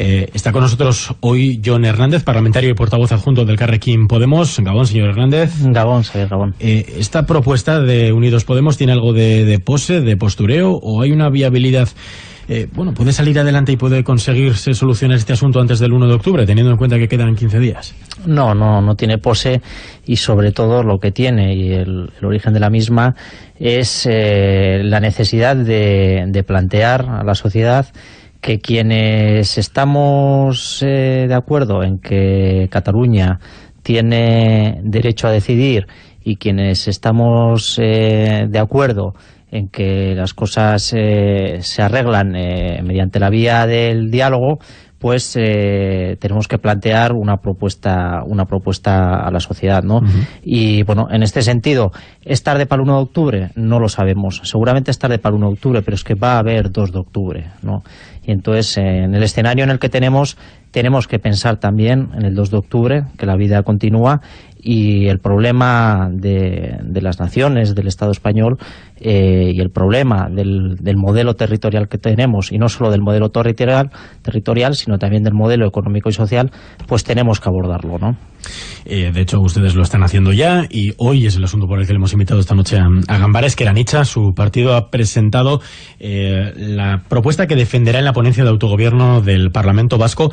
Eh, está con nosotros hoy John Hernández, parlamentario y portavoz adjunto del Carrequín Podemos. Gabón, señor Hernández. Gabón, señor Gabón. Eh, ¿Esta propuesta de Unidos Podemos tiene algo de, pose, de postureo, o hay una viabilidad eh, bueno, puede salir adelante y puede conseguirse solucionar este asunto antes del 1 de octubre, teniendo en cuenta que quedan 15 días? No, no, no tiene pose y sobre todo lo que tiene y el, origen de la misma es la necesidad de plantear a la sociedad que quienes estamos eh, de acuerdo en que Cataluña tiene derecho a decidir y quienes estamos eh, de acuerdo en que las cosas eh, se arreglan mediante la vía del diálogo, pues eh, tenemos que plantear una propuesta una propuesta a la sociedad, ¿no? Y bueno, en este sentido, ¿es tarde para el 1 de octubre? No lo sabemos. Seguramente es tarde para el 1 de octubre, pero es que va a haber 2 de octubre, ¿no? Y entonces, en el escenario en el que tenemos, tenemos que pensar también en el 2 de octubre, que la vida continúa, y el problema de, las naciones, del Estado español, eh, y el problema del, modelo territorial que tenemos, y no solo del modelo territorial, territorial, sino también del modelo económico y social, pues tenemos que abordarlo, ¿no? Eh, de hecho, ustedes lo están haciendo ya y hoy es el asunto por el que le hemos invitado esta noche a, a Gambares, que su partido ha presentado eh, la propuesta que defenderá en la ponencia de autogobierno del Parlamento Vasco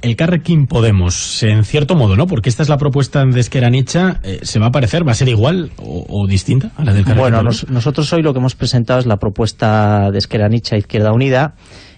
el Carrequín Podemos, en cierto modo, ¿no? Porque esta es la propuesta de Esqueranicha, eh, ¿se va a parecer? ¿Va a ser igual o, distinta a la del Carrequín Bueno, nosotros hoy lo que hemos presentado es la propuesta de Esqueranicha Izquierda Unida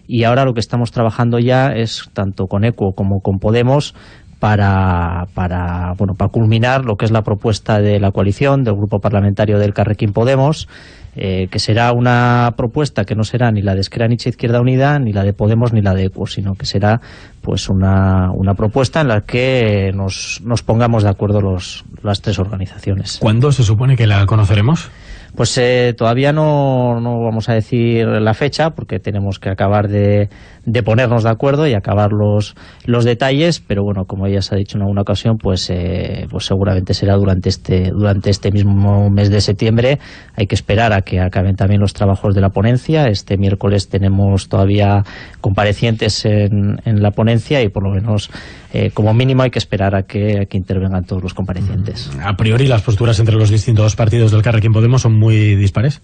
y ahora lo que estamos trabajando ya es, tanto con ECO como con Podemos, para, para, bueno, para culminar lo que es la propuesta de la coalición del Grupo Parlamentario del Carrequín Podemos, eh, que será una propuesta que no será ni la de Esqueranicha Izquierda Unida, ni la de Podemos, ni la de ECO, sino que será pues una, una propuesta en la que nos, nos pongamos de acuerdo los, las tres organizaciones. ¿Cuándo se supone que la conoceremos? Pues eh, todavía no, no, vamos a decir la fecha porque tenemos que acabar de, de, ponernos de acuerdo y acabar los, los detalles, pero bueno, como ya se ha dicho en alguna ocasión, pues, eh, pues seguramente será durante este, durante este mismo mes de septiembre. Hay que esperar a que acaben también los trabajos de la ponencia. Este miércoles tenemos todavía comparecientes en, en la ponencia y por lo menos eh, como mínimo hay que esperar a que, que intervengan todos los comparecientes. A priori las posturas entre los distintos partidos del Carrequín Podemos son muy dispares.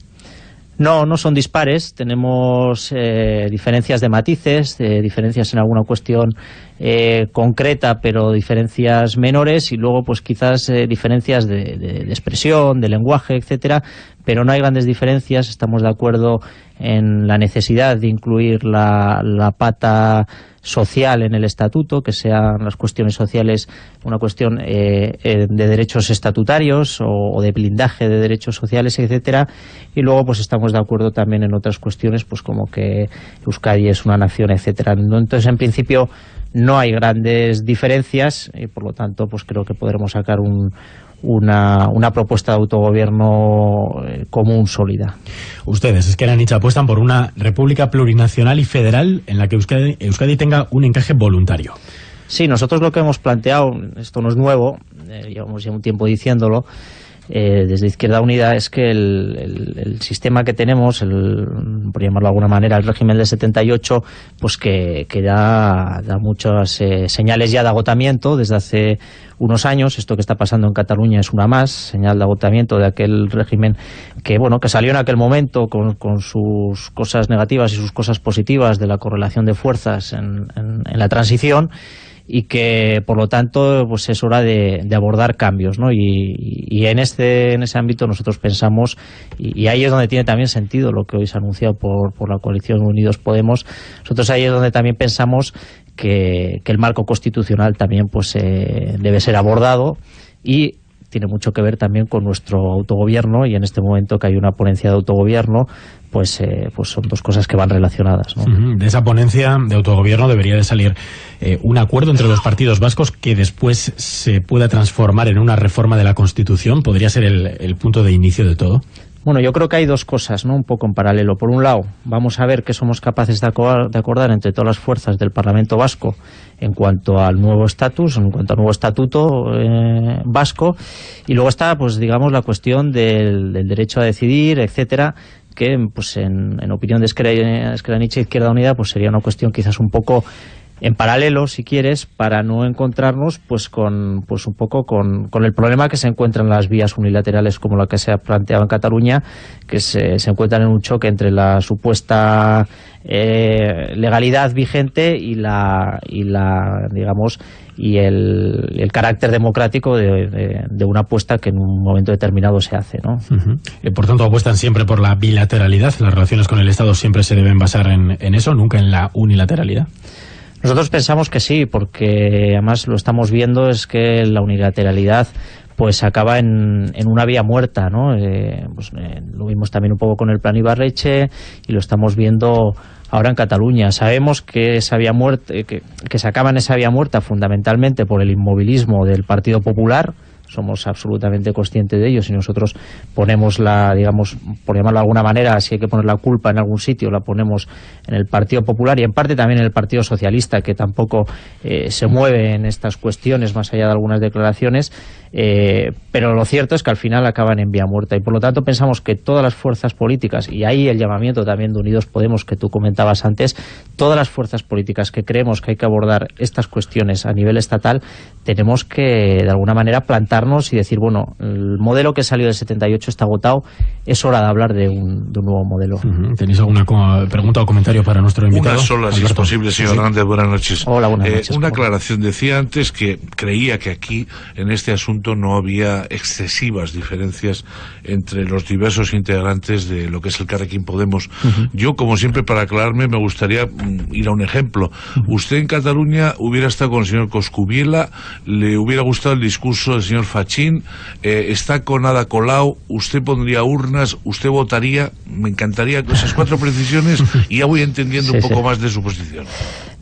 No, no son dispares, tenemos eh, diferencias de matices, diferencias en alguna cuestión eh, concreta, pero diferencias menores, y luego pues quizás diferencias de, de, expresión, de lenguaje, etcétera, pero no hay grandes diferencias, estamos de acuerdo en la necesidad de incluir la, la pata social en el estatuto, que sean las cuestiones sociales una cuestión eh, eh, de derechos estatutarios o, de blindaje de derechos sociales, etcétera, y luego pues estamos de acuerdo también en otras cuestiones, pues como que Euskadi es una nación, etcétera. Entonces, en principio, no hay grandes diferencias y por lo tanto pues creo que podremos sacar un, una, una propuesta de autogobierno eh, común sólida. Ustedes, es que Nietzsche apuestan por una república plurinacional y federal en la que Euskadi, Euskadi tenga un encaje voluntario. Sí, nosotros lo que hemos planteado, esto no es nuevo, eh, llevamos ya un tiempo diciéndolo, eh, desde Izquierda Unida es que el, sistema que tenemos, el, por llamarlo de alguna manera, el régimen del 78, pues que, que da, da muchas eh, señales ya de agotamiento desde hace unos años. Esto que está pasando en Cataluña es una más, señal de agotamiento de aquel régimen que bueno que salió en aquel momento con, con sus cosas negativas y sus cosas positivas de la correlación de fuerzas en, en la transición y que por lo tanto pues es hora de, abordar cambios ¿no? y, en este en ese ámbito nosotros pensamos y, ahí es donde tiene también sentido lo que hoy se ha anunciado por, por la coalición Unidos Podemos nosotros ahí es donde también pensamos que, el marco constitucional también pues eh, debe ser abordado y tiene mucho que ver también con nuestro autogobierno y en este momento que hay una ponencia de autogobierno pues, eh, pues son dos cosas que van relacionadas. De esa ponencia de autogobierno debería de salir eh, un acuerdo entre los partidos vascos que después se pueda transformar en una reforma de la Constitución. ¿Podría ser el punto de inicio de todo? Bueno, yo creo que hay dos cosas, ¿no? Un poco en paralelo. Por un lado, vamos a ver qué somos capaces de acordar, entre todas las fuerzas del Parlamento vasco en cuanto al nuevo estatus, en cuanto al nuevo estatuto eh, vasco. Y luego está, pues digamos, la cuestión del, derecho a decidir, etcétera, que pues en, opinión de Esquerra Izquierda Unida pues sería una cuestión quizás un poco en paralelo, si quieres, para no encontrarnos pues con pues un poco con, el problema que se encuentran las vías unilaterales como la que se ha planteado en Cataluña, que se, se encuentran en un choque entre la supuesta eh, legalidad vigente y la, y la digamos y el, el carácter democrático de, una apuesta que en un momento determinado se hace. ¿no? Eh, por tanto, apuestan siempre por la bilateralidad. Las relaciones con el Estado siempre se deben basar en eso, nunca en la unilateralidad. Nosotros pensamos que sí, porque además lo estamos viendo es que la unilateralidad pues acaba en, en una vía muerta, ¿no? Eh, pues, eh, lo vimos también un poco con el plan Ibarreche y lo estamos viendo ahora en Cataluña. Sabemos que esa vía muerta, que, que se acaba en esa vía muerta fundamentalmente por el inmovilismo del Partido Popular, somos absolutamente conscientes de ello. Si nosotros ponemos la, digamos, por llamarlo de alguna manera, si hay que poner la culpa en algún sitio, la ponemos en el Partido Popular y en parte también en el Partido Socialista, que tampoco eh, se mueve en estas cuestiones, más allá de algunas declaraciones, eh, pero lo cierto es que al final acaban en vía muerta y por lo tanto pensamos que todas las fuerzas políticas, y ahí el llamamiento también de Unidos Podemos que tú comentabas antes, todas las fuerzas políticas que creemos que hay que abordar estas cuestiones a nivel estatal, tenemos que de alguna manera y decir, bueno, el modelo que salió del 78 está agotado, es hora de hablar de un, nuevo modelo. ¿Tenéis alguna pregunta o comentario para nuestro invitado? Una sola, si es posible, señor Hernández, buenas noches. Hola, buenas eh, noches. una aclaración, decía antes que creía que aquí, en este asunto, no había excesivas diferencias entre los diversos integrantes de lo que es el Carrequín Podemos. Yo, como siempre, para aclararme, me gustaría mm, ir a un ejemplo. Usted en Cataluña hubiera estado con el señor Coscubiela, le hubiera gustado el discurso del señor Fachín, eh, está con Ada Colau, usted pondría urnas, usted votaría, me encantaría esas cuatro precisiones y ya voy entendiendo un poco más de su posición.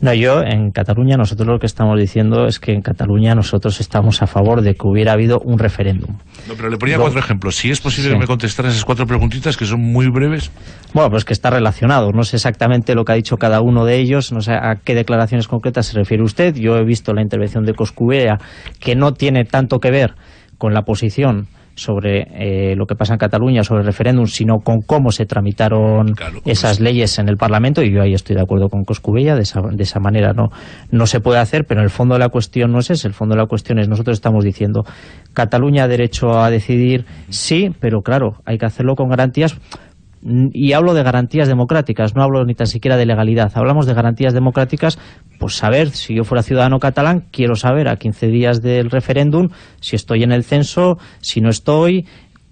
No, yo en Cataluña, nosotros lo que estamos diciendo es que en Cataluña nosotros estamos a favor de que hubiera habido un referéndum. No, pero le ponía cuatro ejemplos. Si es posible que me contestaran esas cuatro preguntitas, que son muy breves. Bueno, pues que está relacionado. No sé exactamente lo que ha dicho cada uno de ellos, no sé a qué declaraciones concretas se refiere usted. Yo he visto la intervención de Coscubea, que no tiene tanto que ver con la posición sobre eh, lo que pasa en Cataluña, sobre el referéndum, sino con cómo se tramitaron esas leyes en el Parlamento, y yo ahí estoy de acuerdo con Coscubella, de esa, de esa manera no, no se puede hacer, pero en el fondo de la cuestión no es ese, el fondo de la cuestión es, nosotros estamos diciendo, Cataluña ha derecho a decidir, sí, pero claro, hay que hacerlo con garantías, y hablo de garantías democráticas, no hablo ni tan siquiera de legalidad, hablamos de garantías democráticas, pues saber, si yo fuera ciudadano catalán, quiero saber a 15 días del referéndum si estoy en el censo, si no estoy,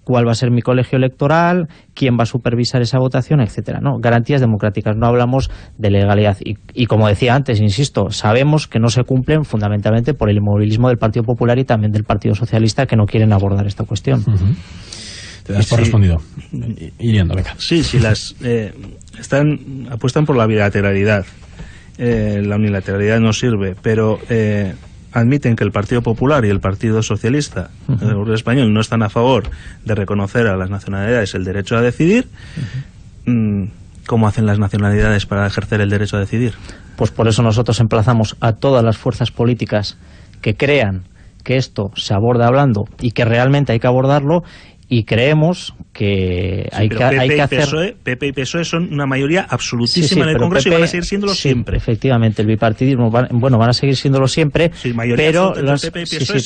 cuál va a ser mi colegio electoral, quién va a supervisar esa votación, etcétera. No, garantías democráticas, no hablamos de legalidad. Y, como decía antes, insisto, sabemos que no se cumplen fundamentalmente por el inmovilismo del Partido Popular y también del Partido Socialista que no quieren abordar esta cuestión. Te das por respondido. Sí, sí, las eh, están apuestan por la bilateralidad. Eh, la unilateralidad no sirve, pero eh, admiten que el Partido Popular y el Partido Socialista el español no están a favor de reconocer a las nacionalidades el derecho a decidir. Mm, ¿Cómo hacen las nacionalidades para ejercer el derecho a decidir? Pues por eso nosotros emplazamos a todas las fuerzas políticas que crean que esto se aborda hablando y que realmente hay que abordarlo y creemos que hay, que, hay que hacer... PSOE, PP y PSOE son una mayoría absolutísima en el Congreso y van a seguir siéndolo siempre. efectivamente, el bipartidismo, bueno, van a seguir siéndolo siempre, pero, las,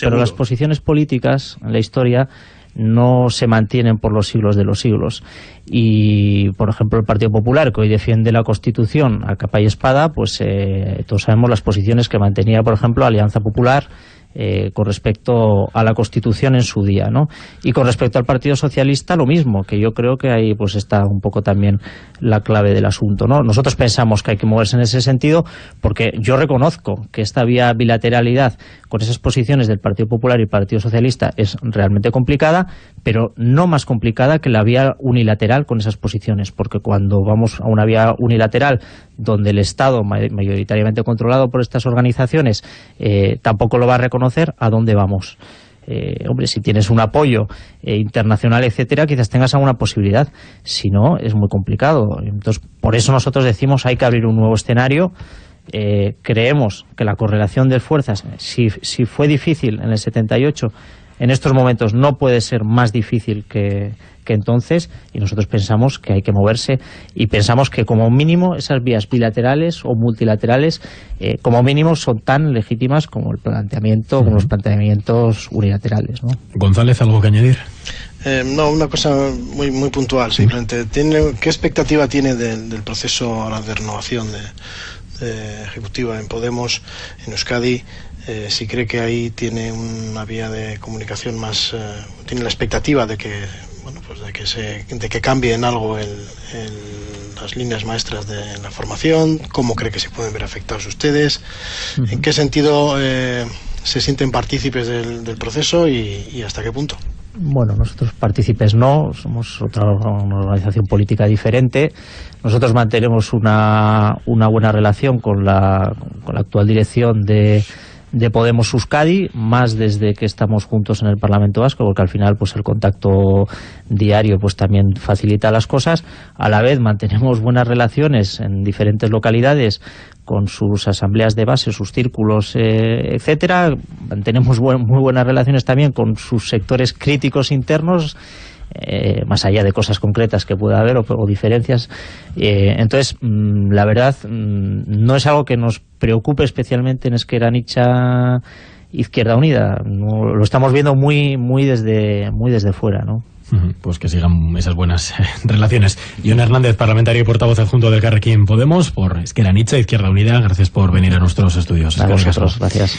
pero las posiciones políticas en la historia no se mantienen por los siglos de los siglos. Y, por ejemplo, el Partido Popular, que hoy defiende la Constitución a capa y espada, pues eh, todos sabemos las posiciones que mantenía, por ejemplo, Alianza Popular, eh, con respecto a la Constitución en su día, ¿no? Y con respecto al Partido Socialista lo mismo, que yo creo que ahí pues está un poco también la clave del asunto, ¿no? Nosotros pensamos que hay que moverse en ese sentido porque yo reconozco que esta vía bilateralidad con esas posiciones del Partido Popular y el Partido Socialista es realmente complicada, pero no más complicada que la vía unilateral con esas posiciones, porque cuando vamos a una vía unilateral donde el Estado, mayoritariamente controlado por estas organizaciones, eh, tampoco lo va a reconocer, ¿a dónde vamos? Eh, hombre, si tienes un apoyo eh, internacional, etcétera, quizás tengas alguna posibilidad. Si no, es muy complicado. Entonces, por eso nosotros decimos hay que abrir un nuevo escenario. creemos que la correlación de fuerzas, si, si fue difícil en el 78 en estos momentos no puede ser más difícil que, que entonces y nosotros pensamos que hay que moverse y pensamos que como mínimo esas vías bilaterales o multilaterales eh, como mínimo son tan legítimas como el planteamiento, como los planteamientos unilaterales. ¿no? González, ¿algo que añadir? Eh, no, una cosa muy muy puntual, simplemente. ¿Tiene, ¿Qué expectativa tiene del, proceso ahora de renovación de, ejecutiva en Podemos, en Euskadi? Eh, si cree que ahí tiene una vía de comunicación más, eh, tiene la expectativa de que, bueno, pues de que se, de que cambie en algo el, las líneas maestras de la formación, cómo cree que se pueden ver afectados ustedes, en qué sentido se sienten partícipes del, proceso y hasta qué punto. Bueno, nosotros partícipes no, somos otra organización política diferente. Nosotros mantenemos una, una buena relación con la, con la actual dirección de, de Podemos Euskadi, más desde que estamos juntos en el Parlamento Vasco, porque al final pues el contacto diario pues también facilita las cosas. A la vez mantenemos buenas relaciones en diferentes localidades con sus asambleas de base, sus círculos, eh, etcétera. Mantenemos muy buenas relaciones también con sus sectores críticos internos, eh, más allá de cosas concretas que pueda haber o, diferencias. Eh, entonces, mm, la verdad, mm, no es algo que nos preocupe especialmente en Esquerra Nicha Izquierda Unida. lo estamos viendo muy, muy, desde, muy desde fuera, ¿no? Pues que sigan esas buenas eh, relaciones. John Hernández, parlamentario y portavoz adjunto del Carrequín Podemos, por Esquerra Nietzsche, Izquierda Unida, gracias por venir a nuestros estudios. gracias.